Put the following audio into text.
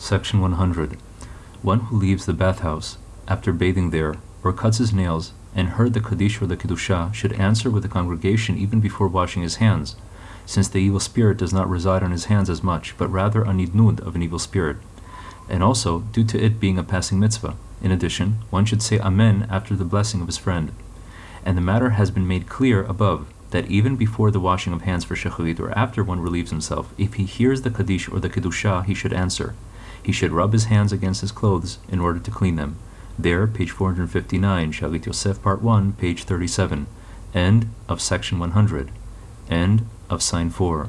Section 100. One who leaves the bathhouse after bathing there, or cuts his nails, and heard the Kaddish or the Kiddushah, should answer with the congregation even before washing his hands, since the evil spirit does not reside on his hands as much, but rather a nidnud of an evil spirit, and also due to it being a passing mitzvah. In addition, one should say Amen after the blessing of his friend. And the matter has been made clear above that even before the washing of hands for shacharit or after one relieves himself, if he hears the Kaddish or the Kiddushah, he should answer. He should rub his hands against his clothes in order to clean them. There, page 459, Shalit Yosef, part 1, page 37. End of section 100. End of sign 4.